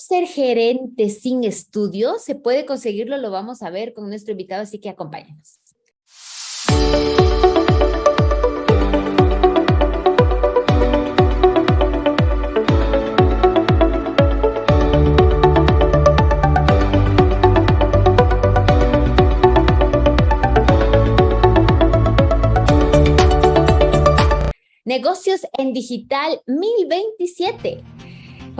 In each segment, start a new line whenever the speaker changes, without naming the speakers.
ser gerente sin estudios? ¿Se puede conseguirlo? Lo vamos a ver con nuestro invitado, así que acompáñenos. Negocios en Digital 1027.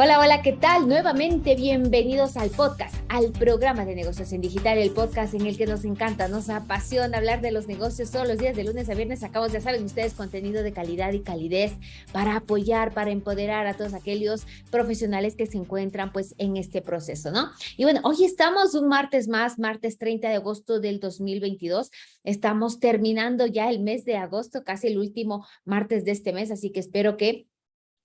Hola, hola, ¿qué tal? Nuevamente bienvenidos al podcast, al programa de negocios en digital, el podcast en el que nos encanta, nos apasiona hablar de los negocios todos los días, de lunes a viernes. Sacamos, ya saben ustedes, contenido de calidad y calidez para apoyar, para empoderar a todos aquellos profesionales que se encuentran pues en este proceso, ¿no? Y bueno, hoy estamos un martes más, martes 30 de agosto del 2022. Estamos terminando ya el mes de agosto, casi el último martes de este mes, así que espero que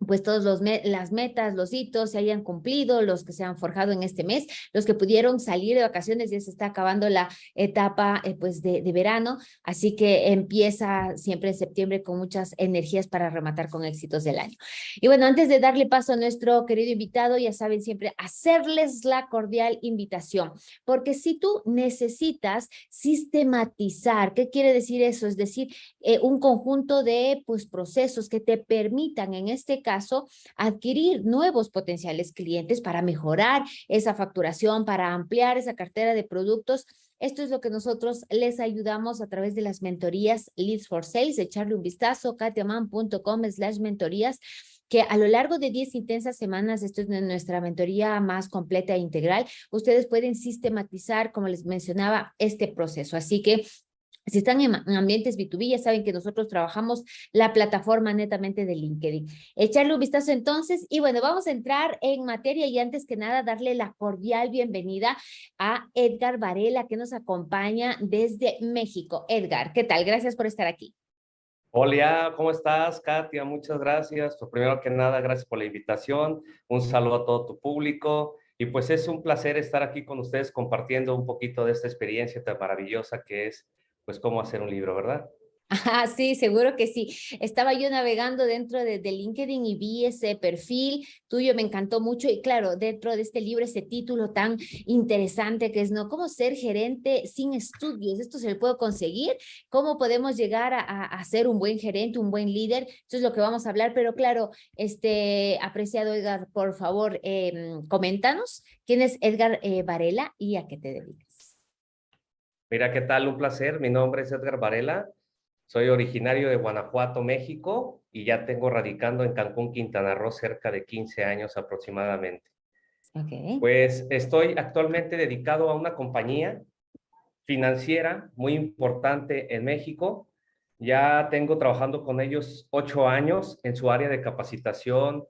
pues todos los las metas, los hitos se hayan cumplido, los que se han forjado en este mes, los que pudieron salir de vacaciones, ya se está acabando la etapa eh, pues de, de, verano, así que empieza siempre en septiembre con muchas energías para rematar con éxitos del año. Y bueno, antes de darle paso a nuestro querido invitado, ya saben siempre hacerles la cordial invitación, porque si tú necesitas sistematizar, ¿qué quiere decir eso? Es decir, eh, un conjunto de pues procesos que te permitan en este caso adquirir nuevos potenciales clientes para mejorar esa facturación, para ampliar esa cartera de productos. Esto es lo que nosotros les ayudamos a través de las mentorías Leads for Sales. Echarle un vistazo, katiaman.com slash mentorías que a lo largo de 10 intensas semanas, esto es nuestra mentoría más completa e integral, ustedes pueden sistematizar, como les mencionaba, este proceso. Así que si están en ambientes B2B, ya saben que nosotros trabajamos la plataforma netamente de LinkedIn. Echarle un vistazo entonces y bueno, vamos a entrar en materia y antes que nada darle la cordial bienvenida a Edgar Varela que nos acompaña desde México. Edgar, ¿qué tal? Gracias por estar aquí.
Hola, ¿cómo estás, Katia? Muchas gracias. Pues primero que nada, gracias por la invitación. Un saludo a todo tu público. Y pues es un placer estar aquí con ustedes compartiendo un poquito de esta experiencia tan maravillosa que es pues cómo hacer un libro, ¿verdad?
Ah, sí, seguro que sí. Estaba yo navegando dentro de, LinkedIn y vi ese perfil tuyo, me encantó mucho. Y claro, dentro de este libro, ese título tan interesante que es, ¿no? ¿Cómo ser gerente sin estudios? ¿Esto se le puede conseguir? ¿Cómo podemos llegar a, ser un buen gerente, un buen líder? Eso es lo que vamos a hablar, pero claro, este, apreciado Edgar, por favor, em, coméntanos, ¿quién es Edgar eh, Varela y a qué te dedicas?
Mira, ¿qué tal? Un placer. Mi nombre es Edgar Varela. Soy originario de Guanajuato, México, y ya tengo radicando en Cancún, Quintana Roo, cerca de 15 años aproximadamente. Okay. Pues estoy actualmente dedicado a una compañía financiera muy importante en México. Ya tengo trabajando con ellos ocho años en su área de capacitación,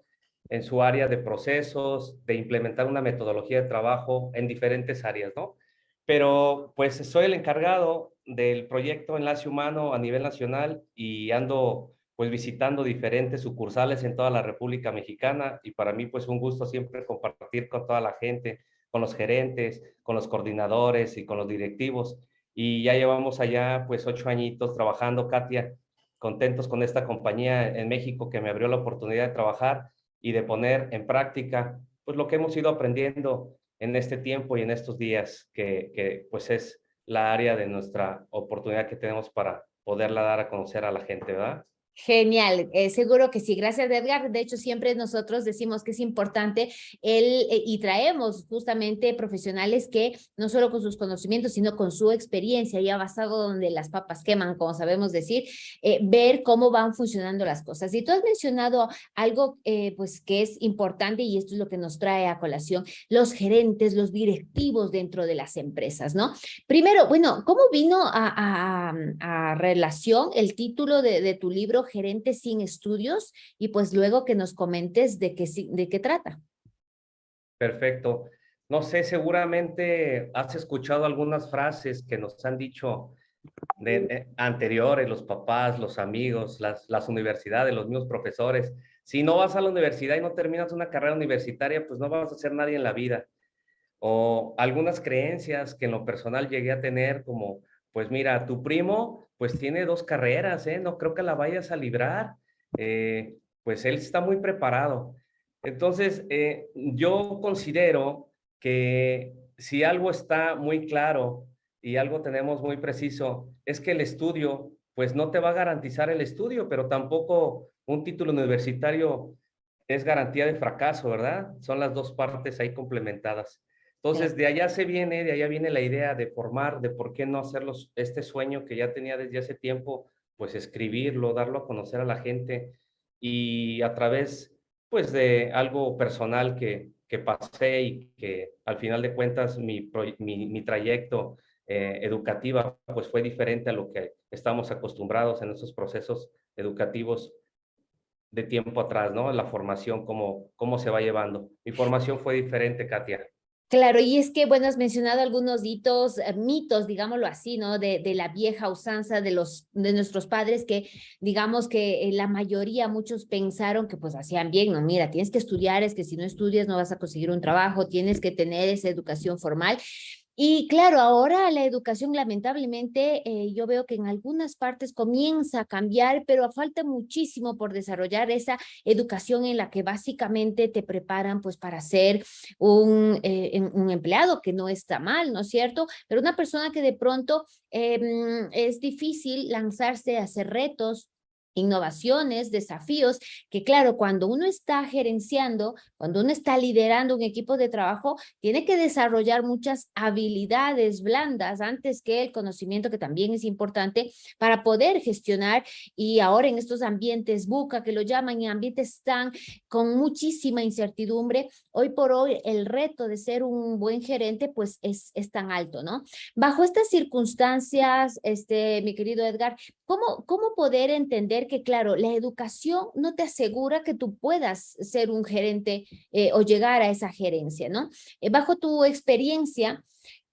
en su área de procesos, de implementar una metodología de trabajo en diferentes áreas, ¿no? Pero pues soy el encargado del proyecto Enlace Humano a nivel nacional y ando pues visitando diferentes sucursales en toda la República Mexicana y para mí pues un gusto siempre compartir con toda la gente, con los gerentes, con los coordinadores y con los directivos. Y ya llevamos allá pues ocho añitos trabajando, Katia, contentos con esta compañía en México que me abrió la oportunidad de trabajar y de poner en práctica pues lo que hemos ido aprendiendo en este tiempo y en estos días que, pues es la área de nuestra oportunidad que tenemos para poderla dar a conocer a la gente, ¿verdad?
Genial, eh, seguro que sí. Gracias, Edgar. De hecho, siempre nosotros decimos que es importante el, eh, y traemos justamente profesionales que no solo con sus conocimientos, sino con su experiencia, ya basado donde las papas queman, como sabemos decir, eh, ver cómo van funcionando las cosas. Y tú has mencionado algo pues que es importante y esto es lo que nos trae a colación, los gerentes, los directivos dentro de las empresas, ¿no? Primero, bueno, ¿cómo vino a, relación el título de tu libro gerente sin estudios y pues luego que nos comentes de qué, de qué trata.
Perfecto. No sé, seguramente has escuchado algunas frases que nos han dicho de, anteriores, los papás, los amigos, las, las universidades, los mismos profesores. Si no vas a la universidad y no terminas una carrera universitaria, pues no vas a ser nadie en la vida. O algunas creencias que en lo personal llegué a tener como, pues mira, tu primo pues tiene dos carreras, ¿eh? No creo que la vayas a librar. Eh, pues él está muy preparado. Entonces, eh, yo considero que si algo está muy claro y algo tenemos muy preciso, es que el estudio, pues no te va a garantizar el estudio, pero tampoco un título universitario es garantía de fracaso, ¿verdad? Son las dos partes ahí complementadas. Entonces, de allá se viene, de allá viene la idea de formar, de por qué no hacerlos, este sueño que ya tenía desde hace tiempo, pues escribirlo, darlo a conocer a la gente y a través, pues de algo personal que, que pasé y que al final de cuentas mi, mi, trayecto eh, educativa pues fue diferente a lo que estamos acostumbrados en esos procesos educativos de tiempo atrás, ¿no? La formación, cómo, cómo se va llevando. Mi formación fue diferente, Katia.
Claro, y es que, bueno, has mencionado algunos eh, mitos, digámoslo así, ¿no? De, de, la vieja usanza de, los, de nuestros padres que, digamos que eh, la mayoría, muchos pensaron que pues hacían bien, no, mira, tienes que estudiar, es que si no estudias no vas a conseguir un trabajo, tienes que tener esa educación formal. Y claro, ahora la educación lamentablemente eh, yo veo que en algunas partes comienza a cambiar, pero falta muchísimo por desarrollar esa educación en la que básicamente te preparan pues para ser un, eh, un empleado, que no está mal, ¿no es cierto? Pero una persona que de pronto em, es difícil lanzarse a hacer retos, innovaciones, desafíos, que claro, cuando uno está gerenciando, cuando uno está liderando un equipo de trabajo, tiene que desarrollar muchas habilidades blandas antes que el conocimiento, que también es importante para poder gestionar y ahora en estos ambientes buca, que lo llaman, y ambientes están con muchísima incertidumbre, hoy por hoy el reto de ser un buen gerente pues es, es tan alto, ¿no? Bajo estas circunstancias, este, mi querido Edgar, ¿cómo, cómo poder entender que, claro, la educación no te asegura que tú puedas ser un gerente eh, o llegar a esa gerencia, ¿no? Eh, bajo tu experiencia,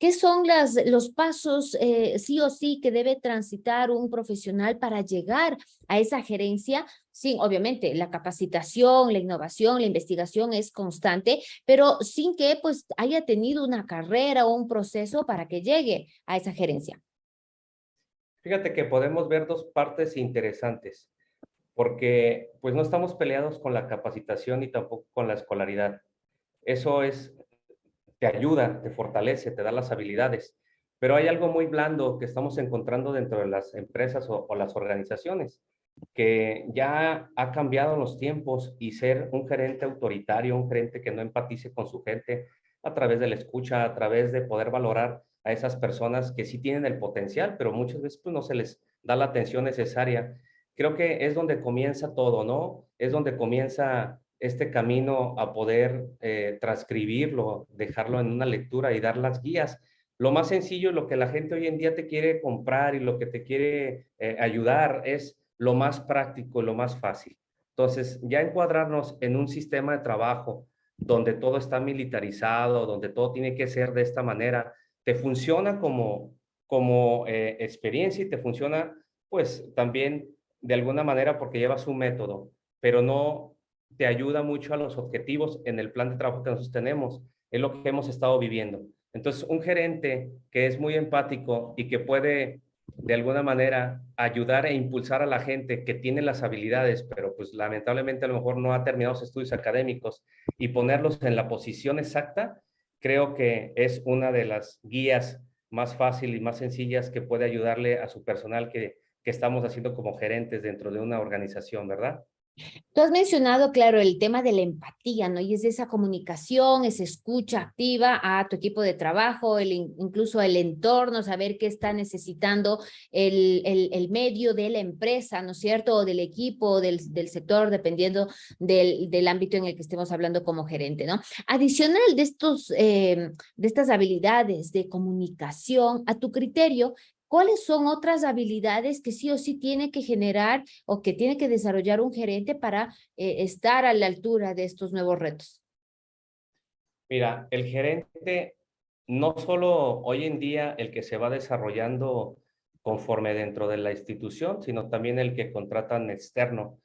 ¿Qué son las, los pasos eh, sí o sí que debe transitar un profesional para llegar a esa gerencia? Sí, obviamente la capacitación, la innovación, la investigación es constante, pero sin que pues haya tenido una carrera o un proceso para que llegue a esa gerencia.
Fíjate que podemos ver dos partes interesantes, porque pues no estamos peleados con la capacitación ni tampoco con la escolaridad. Eso es, te ayuda, te fortalece, te da las habilidades, pero hay algo muy blando que estamos encontrando dentro de las empresas o, o las organizaciones, que ya ha cambiado los tiempos y ser un gerente autoritario, un gerente que no empatice con su gente a través de la escucha, a través de poder valorar a esas personas que sí tienen el potencial, pero muchas veces pues, no se les da la atención necesaria. Creo que es donde comienza todo, ¿no? Es donde comienza este camino a poder eh, transcribirlo, dejarlo en una lectura y dar las guías. Lo más sencillo, lo que la gente hoy en día te quiere comprar y lo que te quiere eh, ayudar es lo más práctico, lo más fácil. Entonces, ya encuadrarnos en un sistema de trabajo donde todo está militarizado, donde todo tiene que ser de esta manera, te funciona como, como eh, experiencia y te funciona pues también de alguna manera porque llevas un método, pero no te ayuda mucho a los objetivos en el plan de trabajo que nosotros tenemos. Es lo que hemos estado viviendo. Entonces, un gerente que es muy empático y que puede de alguna manera ayudar e impulsar a la gente que tiene las habilidades, pero pues lamentablemente a lo mejor no ha terminado sus estudios académicos y ponerlos en la posición exacta, creo que es una de las guías más fáciles y más sencillas que puede ayudarle a su personal que, que estamos haciendo como gerentes dentro de una organización, ¿verdad?
Tú has mencionado, claro, el tema de la empatía, ¿no? Y es esa comunicación, esa escucha activa a tu equipo de trabajo, el, incluso el entorno, saber qué está necesitando el, el, medio de la empresa, ¿no es cierto? O del equipo, del, del sector, dependiendo del, del, ámbito en el que estemos hablando como gerente, ¿no? Adicional de, estos, eh, de estas habilidades de comunicación, a tu criterio, ¿Cuáles son otras habilidades que sí o sí tiene que generar o que tiene que desarrollar un gerente para eh, estar a la altura de estos nuevos retos?
Mira, el gerente no solo hoy en día el que se va desarrollando conforme dentro de la institución, sino también el que contratan externo.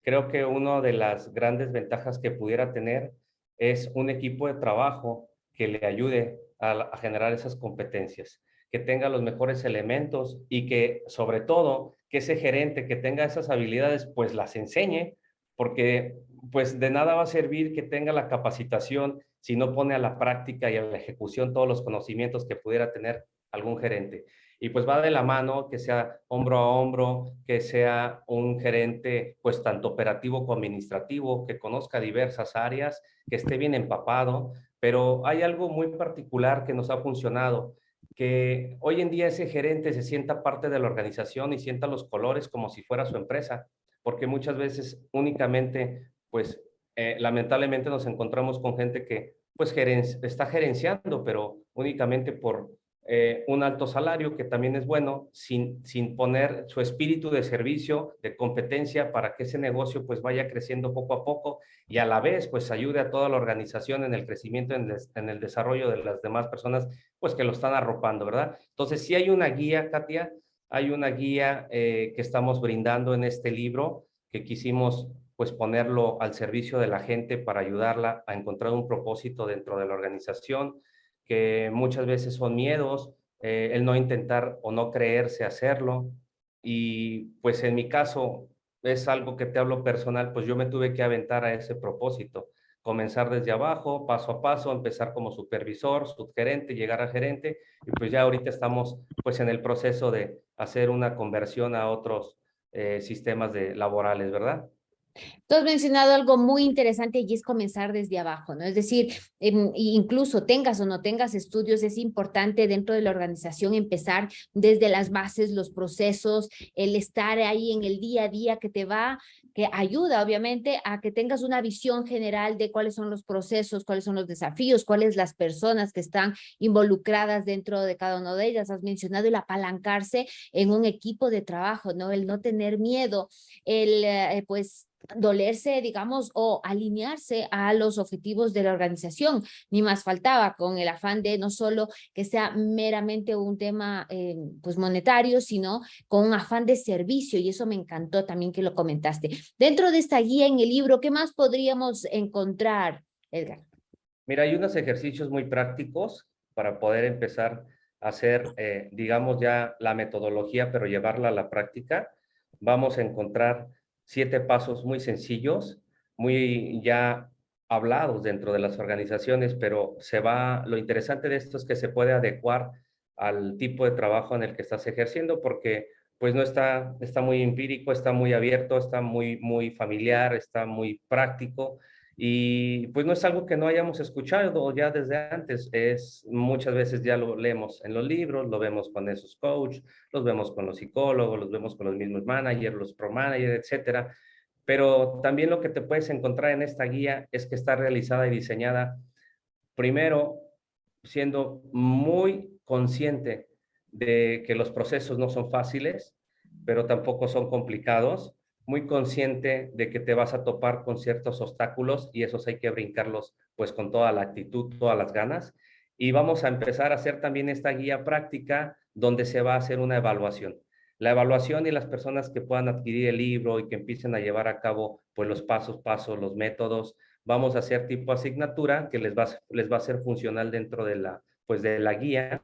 Creo que una de las grandes ventajas que pudiera tener es un equipo de trabajo que le ayude a generar esas competencias que tenga los mejores elementos y que sobre todo que ese gerente que tenga esas habilidades pues las enseñe, porque pues de nada va a servir que tenga la capacitación si no pone a la práctica y a la ejecución todos los conocimientos que pudiera tener algún gerente. Y pues va de la mano que sea hombro a hombro, que sea un gerente pues tanto operativo como administrativo, que conozca diversas áreas, que esté bien empapado, pero hay algo muy particular que nos ha funcionado, que hoy en día ese gerente se sienta parte de la organización y sienta los colores como si fuera su empresa, porque muchas veces únicamente pues eh, lamentablemente nos encontramos con gente que pues está gerenciando, pero únicamente por eh, un alto salario, que también es bueno, sin, sin poner su espíritu de servicio, de competencia, para que ese negocio pues vaya creciendo poco a poco y a la vez pues ayude a toda la organización en el crecimiento, en, el desarrollo de las demás personas pues que lo están arropando, ¿verdad? Entonces sí hay una guía, Katia, hay una guía eh, que estamos brindando en este libro que quisimos pues ponerlo al servicio de la gente para ayudarla a encontrar un propósito dentro de la organización, que muchas veces son miedos, eh, el no intentar o no creerse hacerlo. Y pues en mi caso es algo que te hablo personal, pues yo me tuve que aventar a ese propósito, comenzar desde abajo, paso a paso, empezar como supervisor, subgerente, llegar a gerente, y pues ya ahorita estamos pues en el proceso de hacer una conversión a otros eh, sistemas de laborales, ¿verdad?
Tú has mencionado algo muy interesante y es comenzar desde abajo, ¿no? Es decir, incluso tengas o no tengas estudios, es importante dentro de la organización empezar desde las bases, los procesos, el estar ahí en el día a día que te va, que ayuda obviamente a que tengas una visión general de cuáles son los procesos, cuáles son los desafíos, cuáles las personas que están involucradas dentro de cada una de ellas. Has mencionado el apalancarse en un equipo de trabajo, ¿no? El no tener miedo, el eh, pues dolerse, digamos, o alinearse a los objetivos de la organización. Ni más faltaba con el afán de no solo que sea meramente un tema eh, pues monetario, sino con un afán de servicio y eso me encantó también que lo comentaste. Dentro de esta guía en el libro, ¿qué más podríamos encontrar, Edgar?
Mira, hay unos ejercicios muy prácticos para poder empezar a hacer, eh, digamos ya la metodología, pero llevarla a la práctica. Vamos a encontrar siete pasos muy sencillos, muy ya hablados dentro de las organizaciones, pero se va, lo interesante de esto es que se puede adecuar al tipo de trabajo en el que estás ejerciendo, porque pues no está, está muy empírico, está muy abierto, está muy, muy familiar, está muy práctico, y pues no es algo que no hayamos escuchado ya desde antes, es muchas veces ya lo leemos en los libros, lo vemos con esos coaches, los vemos con los psicólogos, los vemos con los mismos managers, los pro managers, etcétera. Pero también lo que te puedes encontrar en esta guía es que está realizada y diseñada primero siendo muy consciente de que los procesos no son fáciles, pero tampoco son complicados muy consciente de que te vas a topar con ciertos obstáculos y esos hay que brincarlos pues con toda la actitud, todas las ganas. Y vamos a empezar a hacer también esta guía práctica donde se va a hacer una evaluación. La evaluación y las personas que puedan adquirir el libro y que empiecen a llevar a cabo pues los pasos, pasos, los métodos, vamos a hacer tipo asignatura que les va, les va a ser funcional dentro de la, pues de la guía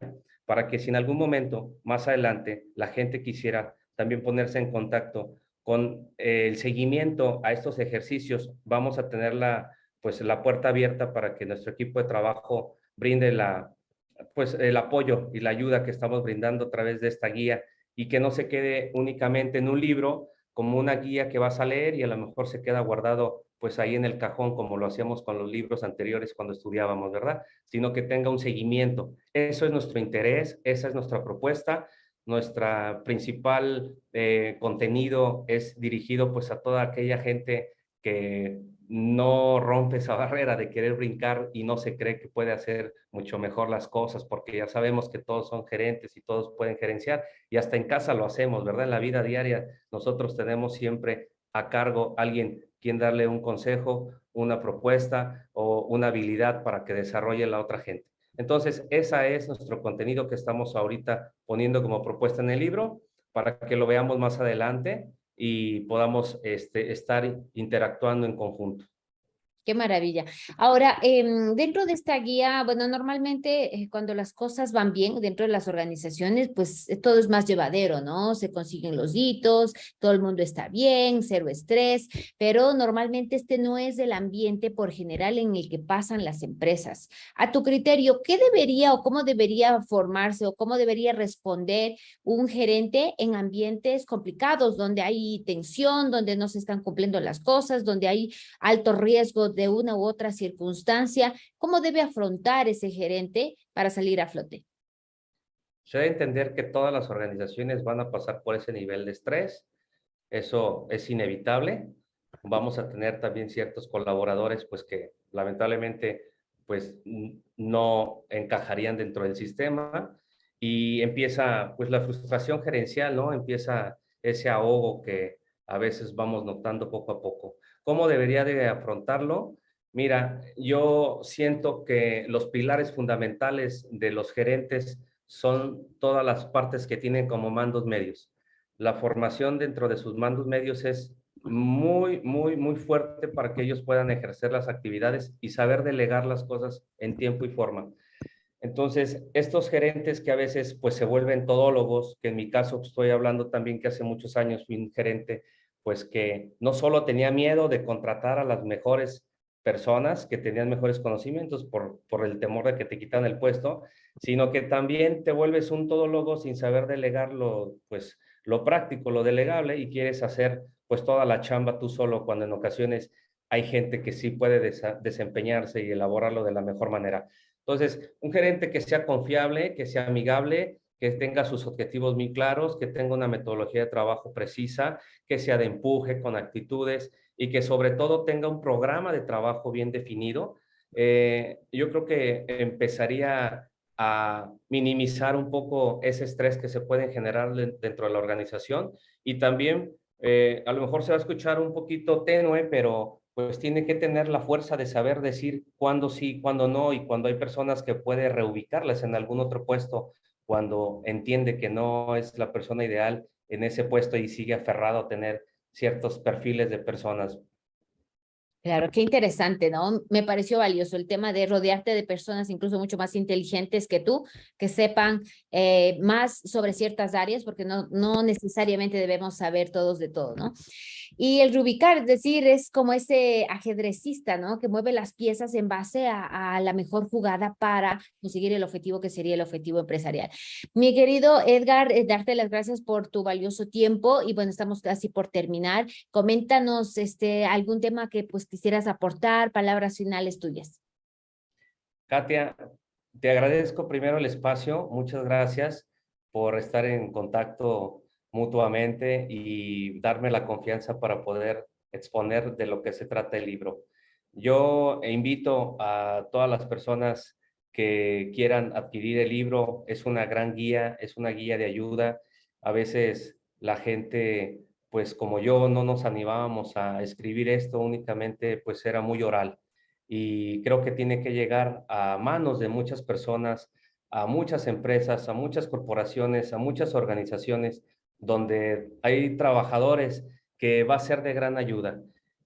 para que si en algún momento más adelante la gente quisiera también ponerse en contacto con el seguimiento a estos ejercicios, vamos a tener la, pues, la puerta abierta para que nuestro equipo de trabajo brinde la, pues, el apoyo y la ayuda que estamos brindando a través de esta guía y que no se quede únicamente en un libro como una guía que vas a leer y a lo mejor se queda guardado pues ahí en el cajón como lo hacíamos con los libros anteriores cuando estudiábamos, ¿verdad? Sino que tenga un seguimiento. Eso es nuestro interés, esa es nuestra propuesta nuestra principal eh, contenido es dirigido pues a toda aquella gente que no rompe esa barrera de querer brincar y no se cree que puede hacer mucho mejor las cosas, porque ya sabemos que todos son gerentes y todos pueden gerenciar, y hasta en casa lo hacemos, ¿verdad? En la vida diaria nosotros tenemos siempre a cargo alguien quien darle un consejo, una propuesta o una habilidad para que desarrolle la otra gente. Entonces, ese es nuestro contenido que estamos ahorita poniendo como propuesta en el libro para que lo veamos más adelante y podamos este, estar interactuando en conjunto.
Qué maravilla. Ahora, em, dentro de esta guía, bueno, normalmente eh, cuando las cosas van bien dentro de las organizaciones, pues eh, todo es más llevadero, ¿no? Se consiguen los hitos, todo el mundo está bien, cero estrés, pero normalmente este no es el ambiente por general en el que pasan las empresas. A tu criterio, ¿qué debería o cómo debería formarse o cómo debería responder un gerente en ambientes complicados, donde hay tensión, donde no se están cumpliendo las cosas, donde hay alto riesgo de una u otra circunstancia, ¿cómo debe afrontar ese gerente para salir a flote?
Se debe entender que todas las organizaciones van a pasar por ese nivel de estrés. Eso es inevitable. Vamos a tener también ciertos colaboradores pues que lamentablemente pues no encajarían dentro del sistema y empieza pues la frustración gerencial, ¿no? Empieza ese ahogo que a veces vamos notando poco a poco. ¿Cómo debería de afrontarlo? Mira, yo siento que los pilares fundamentales de los gerentes son todas las partes que tienen como mandos medios. La formación dentro de sus mandos medios es muy, muy, muy fuerte para que ellos puedan ejercer las actividades y saber delegar las cosas en tiempo y forma. Entonces, estos gerentes que a veces pues se vuelven todólogos, que en mi caso estoy hablando también que hace muchos años fui un gerente pues que no solo tenía miedo de contratar a las mejores personas que tenían mejores conocimientos por, por el temor de que te quitan el puesto, sino que también te vuelves un todólogo sin saber delegar lo, pues, lo práctico, lo delegable y quieres hacer pues toda la chamba tú solo cuando en ocasiones hay gente que sí puede desempeñarse y elaborarlo de la mejor manera. Entonces, un gerente que sea confiable, que sea amigable, que tenga sus objetivos muy claros, que tenga una metodología de trabajo precisa, que sea de empuje, con actitudes y que sobre todo tenga un programa de trabajo bien definido. Eh, yo creo que empezaría a minimizar un poco ese estrés que se puede generar dentro de la organización y también eh, a lo mejor se va a escuchar un poquito tenue, pero pues tiene que tener la fuerza de saber decir cuándo sí, cuándo no y cuando hay personas que puede reubicarlas en algún otro puesto cuando entiende que no es la persona ideal en ese puesto y sigue aferrado a tener ciertos perfiles de personas.
Claro, qué interesante, ¿no? Me pareció valioso el tema de rodearte de personas incluso mucho más inteligentes que tú, que sepan eh, más sobre ciertas áreas, porque no, no necesariamente debemos saber todos de todo, ¿no? Y el rubicar, es decir, es como ese ajedrecista, ¿no? Que mueve las piezas en base a, la mejor jugada para conseguir el objetivo que sería el objetivo empresarial. Mi querido Edgar, eh, darte las gracias por tu valioso tiempo y bueno, estamos casi por terminar. Coméntanos este, algún tema que pues quisieras aportar, palabras finales tuyas.
Katia, te agradezco primero el espacio, muchas gracias por estar en contacto mutuamente y darme la confianza para poder exponer de lo que se trata el libro. Yo invito a todas las personas que quieran adquirir el libro, es una gran guía, es una guía de ayuda. A veces la gente, pues como yo, no nos animábamos a escribir esto, únicamente pues era muy oral. Y creo que tiene que llegar a manos de muchas personas, a muchas empresas, a muchas corporaciones, a muchas organizaciones, donde hay trabajadores que va a ser de gran ayuda.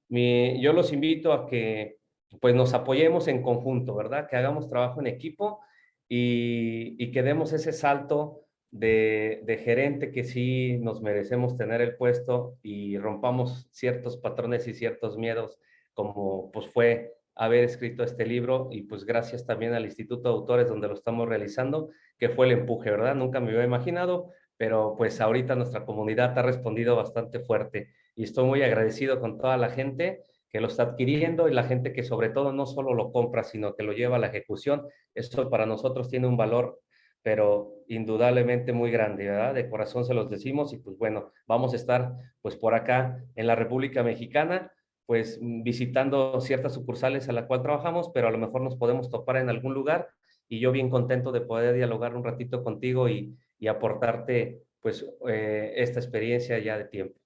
yo los invito a que pues nos apoyemos en conjunto, ¿verdad? Que hagamos trabajo en equipo y, que demos ese salto de, gerente que sí nos merecemos tener el puesto y rompamos ciertos patrones y ciertos miedos, como pues fue haber escrito este libro y pues gracias también al Instituto de Autores donde lo estamos realizando, que fue el empuje, ¿verdad? Nunca me había imaginado, pero pues ahorita nuestra comunidad ha respondido bastante fuerte y estoy muy agradecido con toda la gente que lo está adquiriendo y la gente que sobre todo no solo lo compra, sino que lo lleva a la ejecución. Esto para nosotros tiene un valor, pero indudablemente muy grande, ¿verdad? De corazón se los decimos y pues bueno, vamos a estar pues por acá en la República Mexicana, pues visitando ciertas sucursales a la cual trabajamos, pero a lo mejor nos podemos topar en algún lugar y yo bien contento de poder dialogar un ratito contigo y, y aportarte pues eh, esta experiencia ya de tiempo.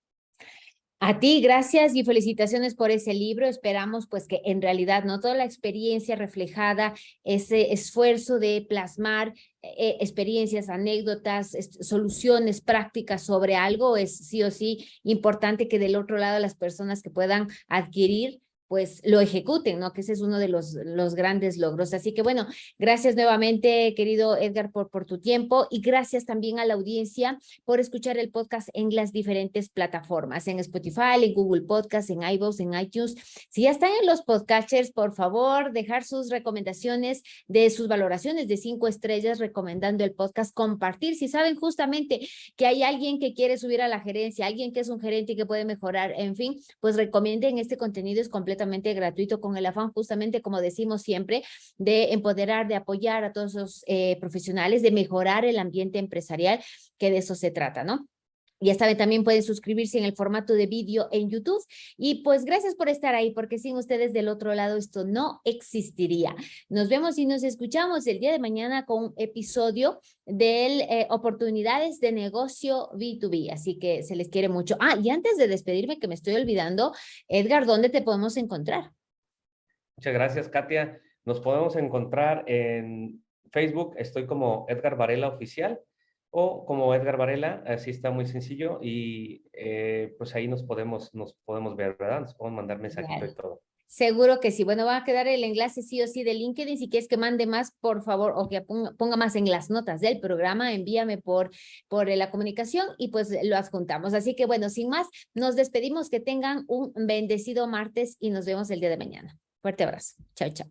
A ti, gracias y felicitaciones por ese libro. Esperamos pues que en realidad no toda la experiencia reflejada, ese esfuerzo de plasmar eh, experiencias, anécdotas, soluciones prácticas sobre algo, es sí o sí importante que del otro lado las personas que puedan adquirir pues lo ejecuten, ¿no? Que ese es uno de los, los grandes logros. Así que bueno, gracias nuevamente, querido Edgar, por, por tu tiempo y gracias también a la audiencia por escuchar el podcast en las diferentes plataformas, en Spotify, en Google Podcast, en iVoox, en iTunes. Si ya están en los podcasters, por favor, dejar sus recomendaciones de sus valoraciones de cinco estrellas recomendando el podcast, compartir. Si saben justamente que hay alguien que quiere subir a la gerencia, alguien que es un gerente y que puede mejorar, en fin, pues recomienden este contenido, es completamente completamente gratuito con el afán justamente, como decimos siempre, de empoderar, de apoyar a todos los eh, profesionales, de mejorar el ambiente empresarial, que de eso se trata, ¿no? Ya saben, también pueden suscribirse en el formato de vídeo en YouTube. Y pues gracias por estar ahí, porque sin ustedes del otro lado esto no existiría. Nos vemos y nos escuchamos el día de mañana con un episodio de eh, oportunidades de negocio B2B. Así que se les quiere mucho. Ah, y antes de despedirme, que me estoy olvidando, Edgar, ¿dónde te podemos encontrar?
Muchas gracias, Katia. Nos podemos encontrar en Facebook. Estoy como Edgar Varela Oficial o como Edgar Varela, así está muy sencillo y eh, pues ahí nos podemos, nos podemos ver, ¿verdad? Nos podemos mandar mensajito y todo.
Seguro que sí. Bueno, va a quedar el enlace sí o sí de LinkedIn. Si quieres que mande más, por favor, o que ponga, más en las notas del programa, envíame por, por la comunicación y pues lo adjuntamos. Así que bueno, sin más, nos despedimos. Que tengan un bendecido martes y nos vemos el día de mañana. Fuerte abrazo. Chao, chao.